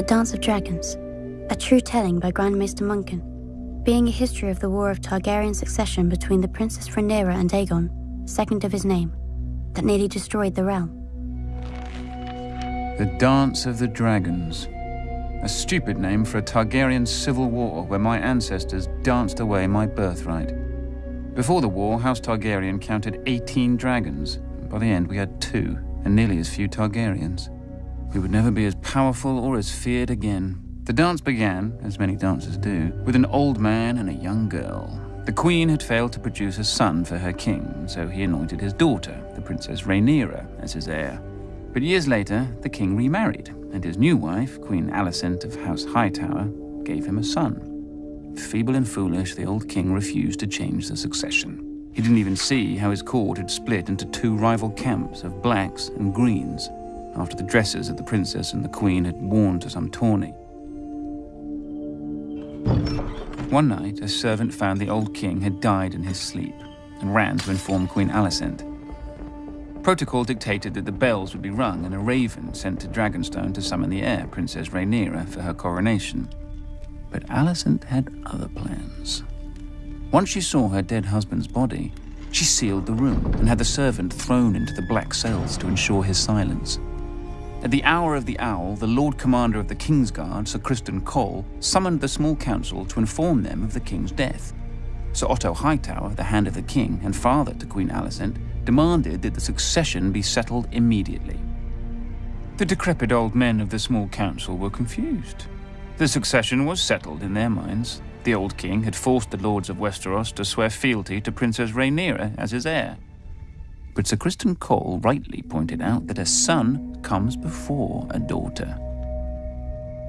The Dance of Dragons, a true telling by Grandmaster Munkun, being a history of the war of Targaryen succession between the Princess Rhaenyra and Aegon, second of his name, that nearly destroyed the realm. The Dance of the Dragons. A stupid name for a Targaryen civil war where my ancestors danced away my birthright. Before the war, House Targaryen counted 18 dragons. By the end, we had two, and nearly as few Targaryens. We would never be as powerful or as feared again. The dance began, as many dances do, with an old man and a young girl. The queen had failed to produce a son for her king, so he anointed his daughter, the Princess Rhaenyra, as his heir. But years later, the king remarried, and his new wife, Queen Alicent of House Hightower, gave him a son. Feeble and foolish, the old king refused to change the succession. He didn't even see how his court had split into two rival camps of blacks and greens after the dresses that the princess and the queen had worn to some tourney. One night, a servant found the old king had died in his sleep and ran to inform Queen Alicent. Protocol dictated that the bells would be rung and a raven sent to Dragonstone to summon the heir, Princess Rhaenyra, for her coronation. But Alicent had other plans. Once she saw her dead husband's body, she sealed the room and had the servant thrown into the black cells to ensure his silence. At the hour of the owl, the Lord Commander of the King's Guard, Sir Criston Cole, summoned the small council to inform them of the king's death. Sir Otto Hightower, the hand of the king and father to Queen Alicent, demanded that the succession be settled immediately. The decrepit old men of the small council were confused. The succession was settled in their minds. The old king had forced the lords of Westeros to swear fealty to Princess Rhaenyra as his heir. But Sir Criston Cole rightly pointed out that a son comes before a daughter.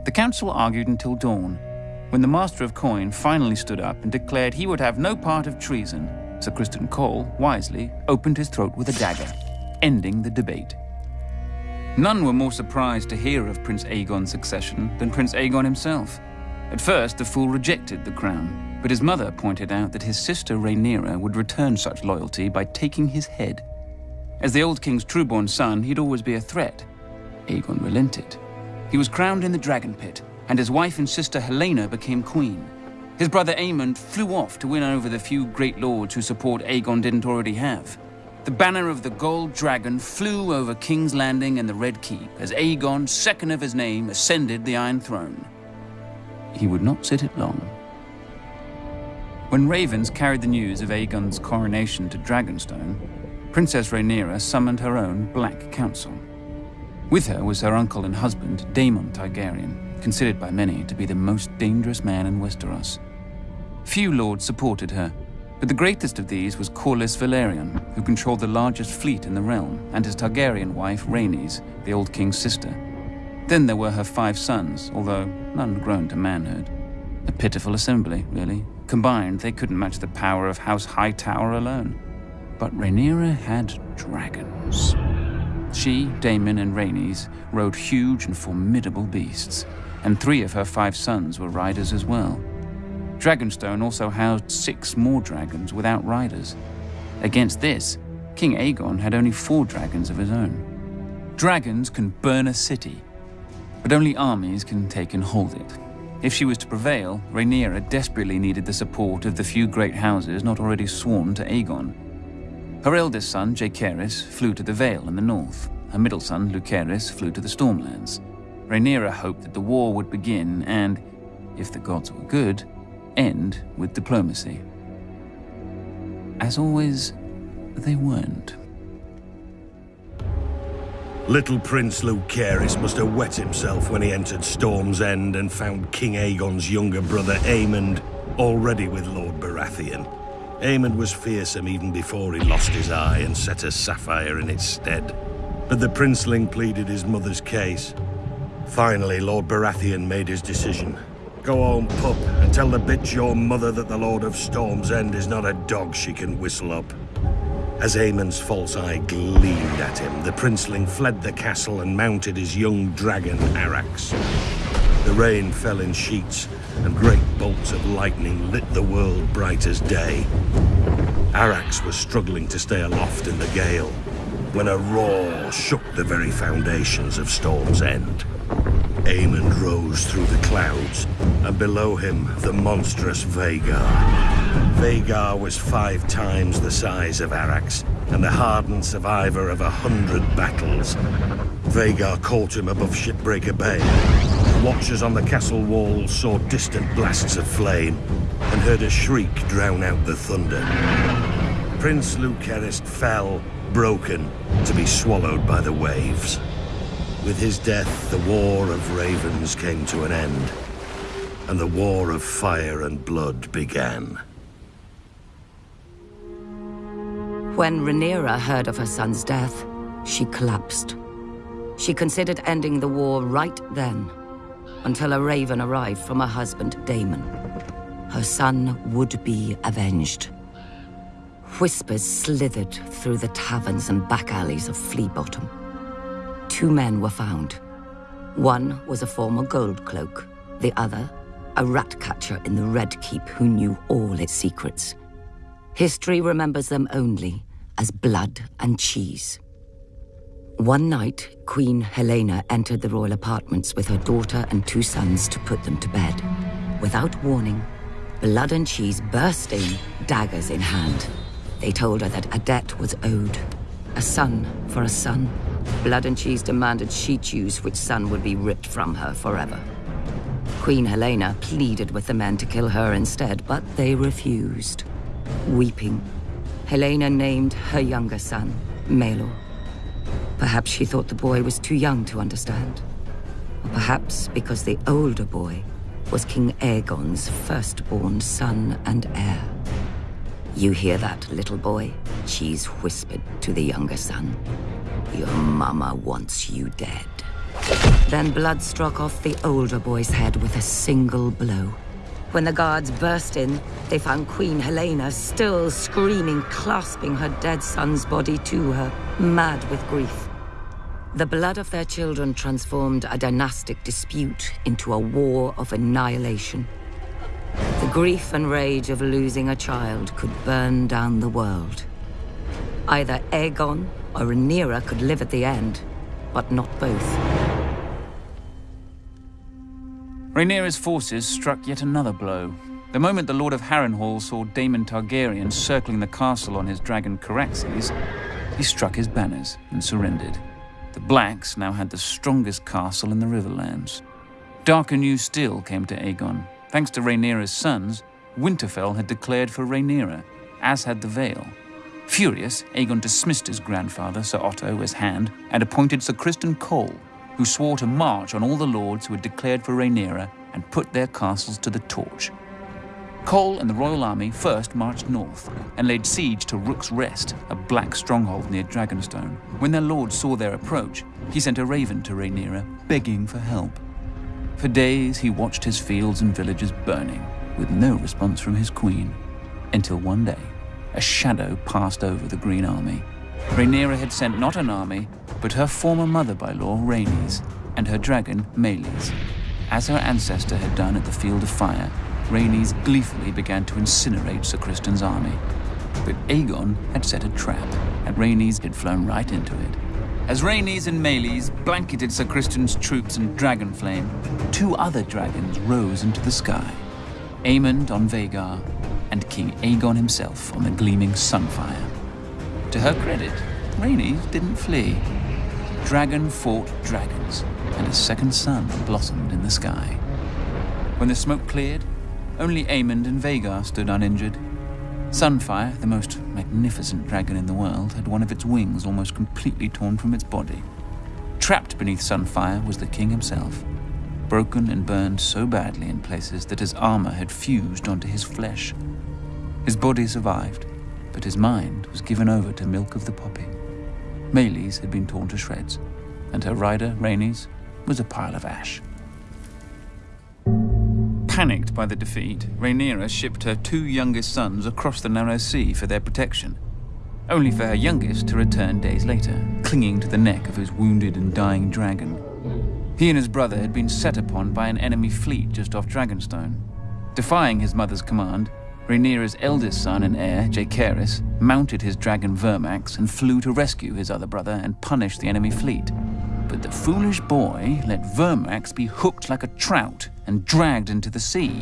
The council argued until dawn, when the Master of Coin finally stood up and declared he would have no part of treason. Sir Criston Cole, wisely, opened his throat with a dagger, ending the debate. None were more surprised to hear of Prince Aegon's succession than Prince Aegon himself. At first, the fool rejected the crown, but his mother pointed out that his sister Rhaenyra would return such loyalty by taking his head. As the old king's trueborn son, he'd always be a threat. Aegon relented. He was crowned in the dragon pit, and his wife and sister Helaena became queen. His brother Aemond flew off to win over the few great lords whose support Aegon didn't already have. The banner of the gold dragon flew over King's Landing and the Red Keep as Aegon, second of his name, ascended the Iron Throne he would not sit it long. When ravens carried the news of Aegon's coronation to Dragonstone, Princess Rhaenyra summoned her own Black Council. With her was her uncle and husband, Daemon Targaryen, considered by many to be the most dangerous man in Westeros. Few lords supported her, but the greatest of these was Corlys Velaryon, who controlled the largest fleet in the realm, and his Targaryen wife, Rhaenys, the old king's sister. Then there were her five sons, although none grown to manhood. A pitiful assembly, really. Combined, they couldn't match the power of House Hightower alone. But Rhaenyra had dragons. She, Daemon, and Rhaenys rode huge and formidable beasts, and three of her five sons were riders as well. Dragonstone also housed six more dragons without riders. Against this, King Aegon had only four dragons of his own. Dragons can burn a city, but only armies can take and hold it. If she was to prevail, Rhaenyra desperately needed the support of the few great houses not already sworn to Aegon. Her eldest son, Jacaerys, flew to the Vale in the north. Her middle son, Lucerys, flew to the Stormlands. Rhaenyra hoped that the war would begin and, if the gods were good, end with diplomacy. As always, they weren't. Little Prince Lucerys must have wet himself when he entered Storm's End and found King Aegon's younger brother Aemond already with Lord Baratheon. Aemond was fearsome even before he lost his eye and set a sapphire in its stead. But the princeling pleaded his mother's case. Finally, Lord Baratheon made his decision. Go home, pup, and tell the bitch your mother that the Lord of Storm's End is not a dog she can whistle up. As Aemond's false eye gleamed at him, the princeling fled the castle and mounted his young dragon, Arrax. The rain fell in sheets, and great bolts of lightning lit the world bright as day. Arrax was struggling to stay aloft in the gale, when a roar shook the very foundations of Storm's End. Aemond rose through the clouds, and below him the monstrous Vhagar. Vhagar was five times the size of Arrax, and the hardened survivor of a hundred battles. Vhagar caught him above Shipbreaker Bay. Watchers on the castle walls saw distant blasts of flame, and heard a shriek drown out the thunder. Prince Lucerys fell, broken, to be swallowed by the waves. With his death, the War of Ravens came to an end, and the War of Fire and Blood began. When Rhaenyra heard of her son's death, she collapsed. She considered ending the war right then, until a raven arrived from her husband, Daemon. Her son would be avenged. Whispers slithered through the taverns and back alleys of Flea Bottom two men were found. One was a former gold cloak, the other, a rat catcher in the Red Keep who knew all its secrets. History remembers them only as blood and cheese. One night, Queen Helaena entered the royal apartments with her daughter and two sons to put them to bed. Without warning, Blood and Cheese burst in, daggers in hand. They told her that a debt was owed. A son for a son, Blood and Cheese demanded she choose which son would be ripped from her forever. Queen Helaena pleaded with the men to kill her instead, but they refused. Weeping, Helaena named her younger son, Maelor. Perhaps she thought the boy was too young to understand. Or perhaps because the older boy was King Aegon's firstborn son and heir. You hear that, little boy? Cheese whispered to the younger son. Your mama wants you dead. Then blood struck off the older boy's head with a single blow. When the guards burst in, they found Queen Helaena still screaming, clasping her dead son's body to her, mad with grief. The blood of their children transformed a dynastic dispute into a war of annihilation. The grief and rage of losing a child could burn down the world. Either Aegon or Rhaenyra could live at the end, but not both. Rhaenyra's forces struck yet another blow. The moment the Lord of Harrenhal saw Daemon Targaryen circling the castle on his dragon Caraxes, he struck his banners and surrendered. The Blacks now had the strongest castle in the Riverlands. Darker news still came to Aegon. Thanks to Rhaenyra's sons, Winterfell had declared for Rhaenyra, as had the Vale. Furious, Aegon dismissed his grandfather, Sir Otto, as Hand, and appointed Sir Criston Cole, who swore to march on all the lords who had declared for Rhaenyra and put their castles to the torch. Cole and the royal army first marched north and laid siege to Rook's Rest, a black stronghold near Dragonstone. When their lord saw their approach, he sent a raven to Rhaenyra, begging for help. For days he watched his fields and villages burning, with no response from his queen, until one day a shadow passed over the Green Army. Rhaenyra had sent not an army, but her former mother-by-law, Rhaenys, and her dragon, Meleys. As her ancestor had done at the Field of Fire, Rhaenys gleefully began to incinerate Sir Criston's army. But Aegon had set a trap, and Rhaenys had flown right into it. As Rhaenys and Meleys blanketed Sir Criston's troops in dragon flame, two other dragons rose into the sky. Aemond on Vhagar and King Aegon himself on the gleaming Sunfire. To her credit, Rhaenys didn't flee. Dragon fought dragons, and a second sun blossomed in the sky. When the smoke cleared, only Aemond and Vhagar stood uninjured. Sunfire, the most magnificent dragon in the world, had one of its wings almost completely torn from its body. Trapped beneath Sunfire was the king himself, broken and burned so badly in places that his armor had fused onto his flesh. His body survived, but his mind was given over to milk of the poppy. Meleys had been torn to shreds, and her rider, Rhaenys, was a pile of ash. Panicked by the defeat, Rhaenyra shipped her two youngest sons across the narrow sea for their protection, only for her youngest to return days later, clinging to the neck of his wounded and dying dragon. He and his brother had been set upon by an enemy fleet just off Dragonstone. Defying his mother's command, Rhaenyra's eldest son and heir, Jacaerys, mounted his dragon Vermax and flew to rescue his other brother and punish the enemy fleet. But the foolish boy let Vermax be hooked like a trout and dragged into the sea,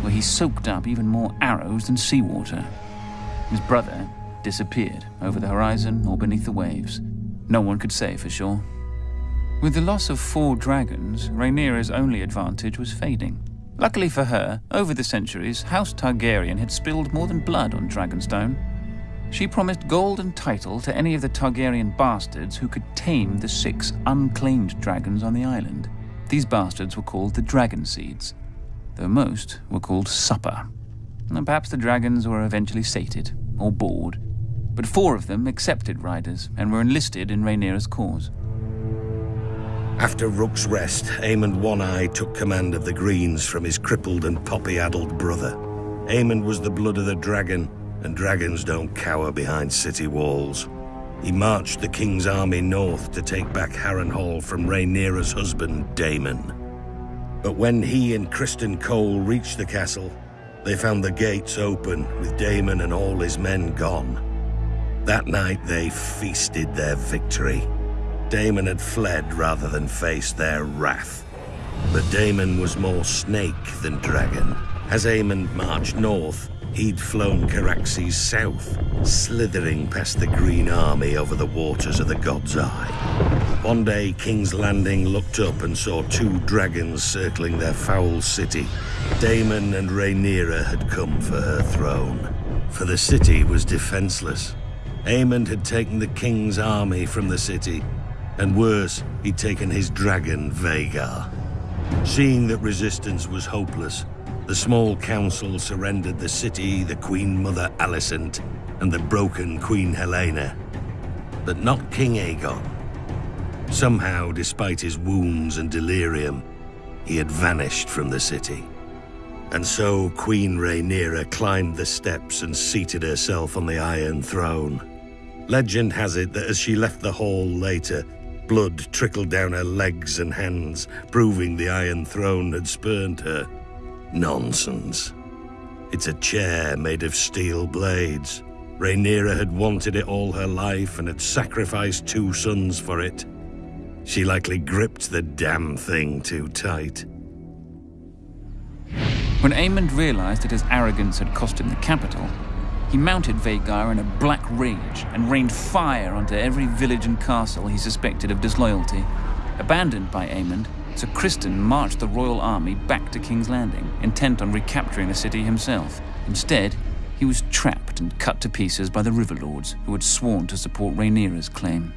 where he soaked up even more arrows than seawater. His brother disappeared over the horizon or beneath the waves. No one could say for sure. With the loss of four dragons, Rhaenyra's only advantage was fading. Luckily for her, over the centuries, House Targaryen had spilled more than blood on Dragonstone. She promised gold and title to any of the Targaryen bastards who could tame the six unclaimed dragons on the island. These bastards were called the Dragon Seeds, though most were called Supper. And perhaps the dragons were eventually sated, or bored, but four of them accepted riders and were enlisted in Rhaenyra's cause. After Rook's Rest, Aemond One-Eye took command of the Greens from his crippled and poppy-addled brother. Aemond was the blood of the dragon, and dragons don't cower behind city walls. He marched the king's army north to take back Harrenhal from Rhaenyra's husband, Daemon. But when he and Criston Cole reached the castle, they found the gates open, with Daemon and all his men gone. That night they feasted their victory. Daemon had fled rather than face their wrath. But Daemon was more snake than dragon. As Aemond marched north, he'd flown Caraxes south, slithering past the Green Army over the waters of the God's Eye. One day, King's Landing looked up and saw two dragons circling their foul city. Daemon and Rhaenyra had come for her throne. For the city was defenseless. Aemond had taken the king's army from the city and worse, he'd taken his dragon, Vhagar. Seeing that resistance was hopeless, the small council surrendered the city, the Queen Mother Alicent, and the broken Queen Helaena, But not King Aegon. Somehow, despite his wounds and delirium, he had vanished from the city. And so Queen Rhaenyra climbed the steps and seated herself on the Iron Throne. Legend has it that as she left the hall later, Blood trickled down her legs and hands, proving the Iron Throne had spurned her. Nonsense. It's a chair made of steel blades. Rhaenyra had wanted it all her life and had sacrificed two sons for it. She likely gripped the damn thing too tight. When Aemond realized that his arrogance had cost him the capital, he mounted Vhagar in a black rage and rained fire onto every village and castle he suspected of disloyalty. Abandoned by Aemond, Sir Criston marched the royal army back to King's Landing, intent on recapturing the city himself. Instead, he was trapped and cut to pieces by the Riverlords, who had sworn to support Rhaenyra's claim.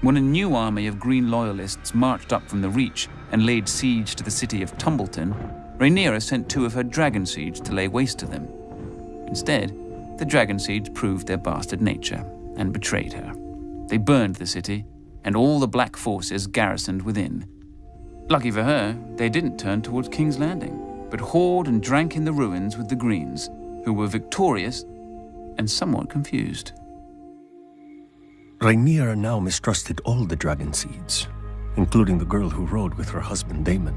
When a new army of Green Loyalists marched up from the Reach and laid siege to the city of Tumbleton, Rhaenyra sent two of her dragon seeds to lay waste to them. Instead, the dragon seeds proved their bastard nature and betrayed her. They burned the city, and all the black forces garrisoned within. Lucky for her, they didn't turn towards King's Landing, but whored and drank in the ruins with the Greens, who were victorious and somewhat confused. Rhaenyra now mistrusted all the dragon seeds, including the girl who rode with her husband Daemon,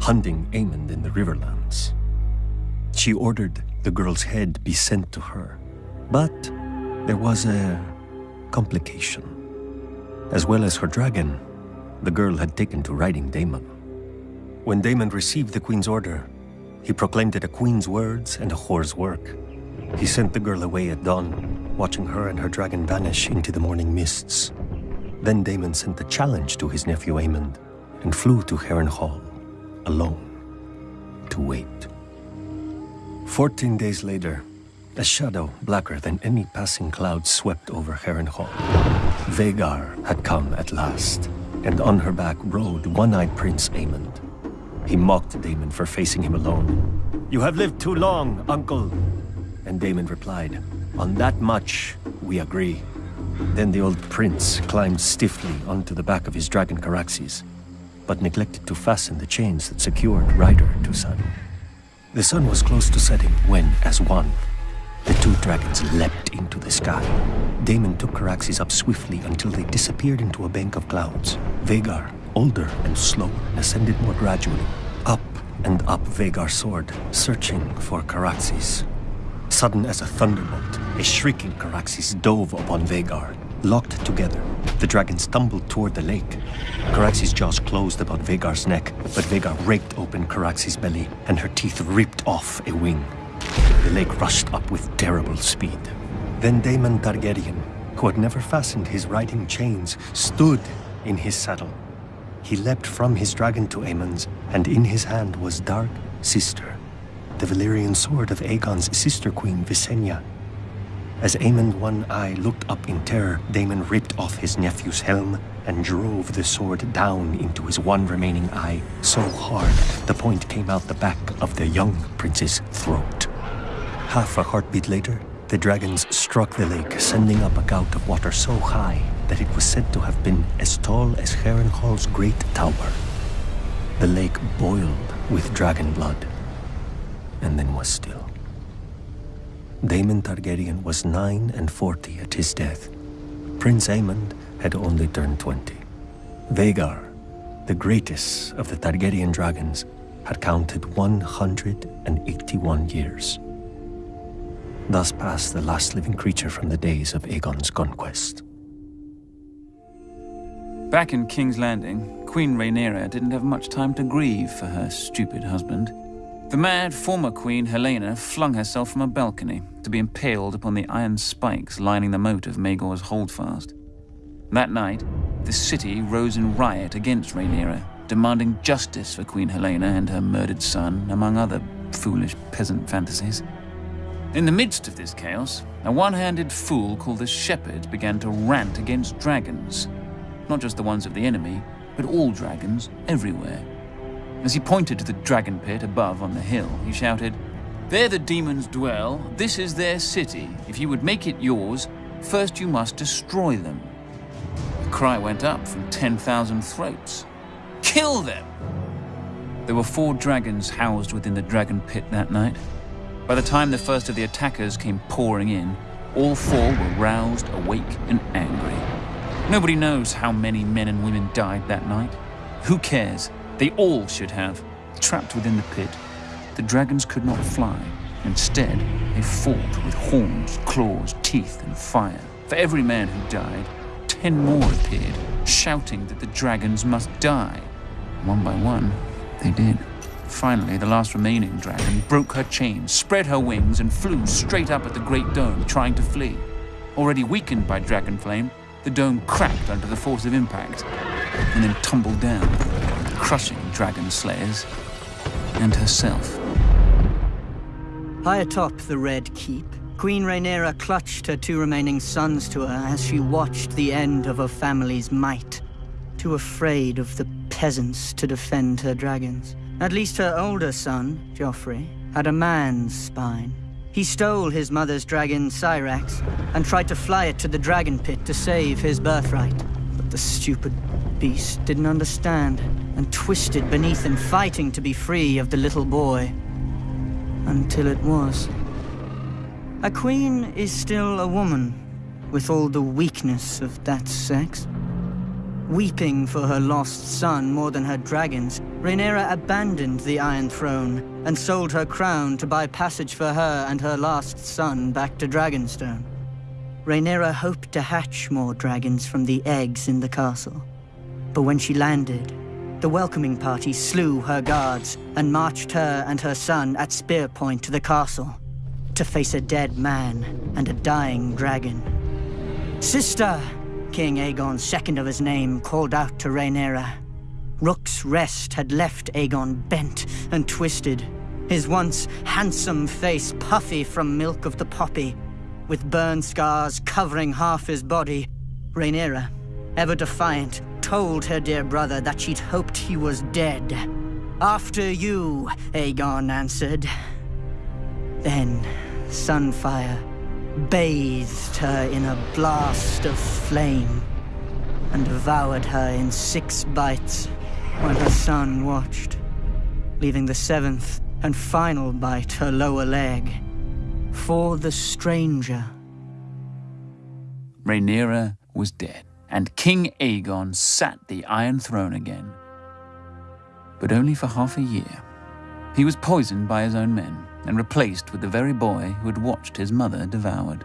hunting Aemond in the Riverlands. She ordered the girl's head be sent to her. But there was a complication. As well as her dragon, the girl had taken to riding Daemon. When Daemon received the queen's order, he proclaimed it a queen's words and a whore's work. He sent the girl away at dawn, watching her and her dragon vanish into the morning mists. Then Daemon sent a challenge to his nephew Aemond and flew to Harrenhal, alone, to wait. Fourteen days later, a shadow blacker than any passing cloud swept over Heron Hall. Vhagar had come at last, and on her back rode one-eyed Prince Aemond. He mocked Daemon for facing him alone. You have lived too long, uncle. And Daemon replied, On that much, we agree. Then the old prince climbed stiffly onto the back of his dragon Caraxes, but neglected to fasten the chains that secured rider to Sun. The sun was close to setting when, as one, the two dragons leapt into the sky. Daemon took Caraxes up swiftly until they disappeared into a bank of clouds. Vhagar, older and slow, ascended more gradually. Up and up Vhagar soared, searching for Caraxes. Sudden as a thunderbolt, a shrieking Caraxes dove upon Vhagar. Locked together, the dragons tumbled toward the lake. Caraxes' jaws closed about Vhagar's neck, but Vhagar raked open Caraxes' belly, and her teeth ripped off a wing. The lake rushed up with terrible speed. Then Daemon Targaryen, who had never fastened his riding chains, stood in his saddle. He leapt from his dragon to Aemond's, and in his hand was Dark Sister, the Valyrian sword of Aegon's sister queen, Visenya. As Aemond One Eye looked up in terror, Daemon ripped off his nephew's helm and drove the sword down into his one remaining eye so hard the point came out the back of the young prince's throat. Half a heartbeat later, the dragons struck the lake, sending up a gout of water so high that it was said to have been as tall as Harrenhal's great tower. The lake boiled with dragon blood, and then was still. Daemon Targaryen was nine and forty at his death. Prince Aemond had only turned twenty. Vhagar, the greatest of the Targaryen dragons, had counted 181 years. Thus passed the last living creature from the days of Aegon's conquest. Back in King's Landing, Queen Rhaenyra didn't have much time to grieve for her stupid husband. The mad former queen Helaena, flung herself from a balcony to be impaled upon the iron spikes lining the moat of Maegor's holdfast. That night, the city rose in riot against Rhaenyra, demanding justice for Queen Helaena and her murdered son, among other foolish peasant fantasies. In the midst of this chaos, a one-handed fool called the Shepherd began to rant against dragons. Not just the ones of the enemy, but all dragons everywhere. As he pointed to the dragon pit above on the hill, he shouted, There the demons dwell, this is their city. If you would make it yours, first you must destroy them. The cry went up from 10,000 throats. Kill them! There were four dragons housed within the dragon pit that night. By the time the first of the attackers came pouring in, all four were roused, awake, and angry. Nobody knows how many men and women died that night. Who cares? They all should have. Trapped within the pit, the dragons could not fly. Instead, they fought with horns, claws, teeth, and fire. For every man who died, ten more appeared, shouting that the dragons must die. One by one, they did. Finally, the last remaining dragon broke her chains, spread her wings, and flew straight up at the Great Dome, trying to flee. Already weakened by dragon flame, the dome cracked under the force of impact, and then tumbled down, crushing dragon slayers and herself. High atop the Red Keep, Queen Rhaenyra clutched her two remaining sons to her as she watched the end of her family's might. Too afraid of the peasants to defend her dragons. At least her older son, Joffrey, had a man's spine. He stole his mother's dragon, Syrax, and tried to fly it to the dragon pit to save his birthright. But the stupid beast didn't understand, and twisted beneath him, fighting to be free of the little boy until it was. A queen is still a woman, with all the weakness of that sex. Weeping for her lost son more than her dragons, Rhaenyra abandoned the Iron Throne and sold her crown to buy passage for her and her last son back to Dragonstone. Rhaenyra hoped to hatch more dragons from the eggs in the castle. But when she landed, the welcoming party slew her guards and marched her and her son at spear point to the castle to face a dead man and a dying dragon. Sister! King Aegon, second of his name, called out to Rhaenyra. Rook's rest had left Aegon bent and twisted, his once handsome face puffy from milk of the poppy, with burn scars covering half his body. Rhaenyra, ever defiant, told her dear brother that she'd hoped he was dead. After you, Aegon answered. Then, Sunfire bathed her in a blast of flame and devoured her in six bites while her son watched, leaving the seventh and final bite her lower leg for the stranger. Rhaenyra was dead, and King Aegon sat the Iron Throne again. But only for half a year. He was poisoned by his own men and replaced with the very boy who had watched his mother devoured.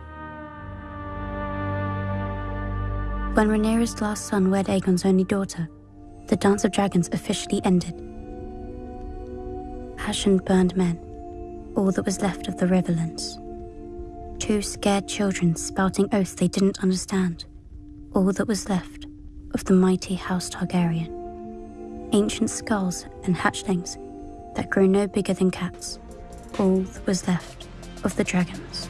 When Rhaenyra's last son wed Aegon's only daughter, the Dance of Dragons officially ended. Ashen burned men, all that was left of the Riverlands. Two scared children spouting oaths they didn't understand, all that was left of the mighty House Targaryen. Ancient skulls and hatchlings that grew no bigger than cats, all that was left of the dragons.